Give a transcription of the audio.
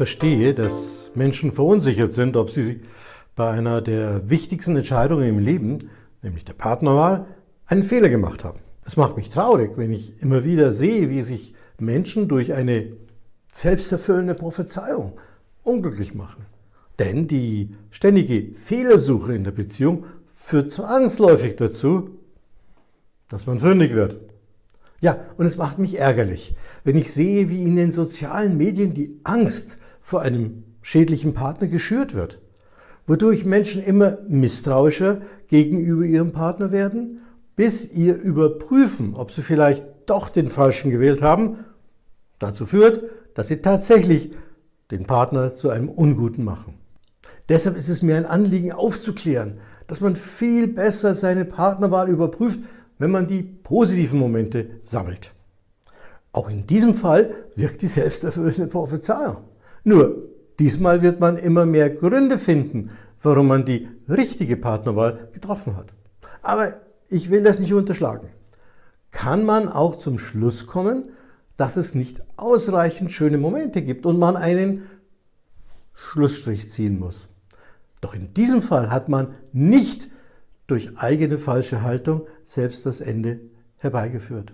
verstehe, dass Menschen verunsichert sind, ob sie bei einer der wichtigsten Entscheidungen im Leben, nämlich der Partnerwahl, einen Fehler gemacht haben. Es macht mich traurig, wenn ich immer wieder sehe, wie sich Menschen durch eine selbsterfüllende Prophezeiung unglücklich machen. Denn die ständige Fehlersuche in der Beziehung führt zwangsläufig dazu, dass man fündig wird. Ja, und es macht mich ärgerlich, wenn ich sehe, wie in den sozialen Medien die Angst vor einem schädlichen Partner geschürt wird, wodurch Menschen immer misstrauischer gegenüber ihrem Partner werden, bis ihr Überprüfen, ob sie vielleicht doch den Falschen gewählt haben, dazu führt, dass sie tatsächlich den Partner zu einem Unguten machen. Deshalb ist es mir ein Anliegen aufzuklären, dass man viel besser seine Partnerwahl überprüft, wenn man die positiven Momente sammelt. Auch in diesem Fall wirkt die selbsterfüllende Prophezeiung. Nur, diesmal wird man immer mehr Gründe finden, warum man die richtige Partnerwahl getroffen hat. Aber ich will das nicht unterschlagen. Kann man auch zum Schluss kommen, dass es nicht ausreichend schöne Momente gibt und man einen Schlussstrich ziehen muss. Doch in diesem Fall hat man nicht durch eigene falsche Haltung selbst das Ende herbeigeführt.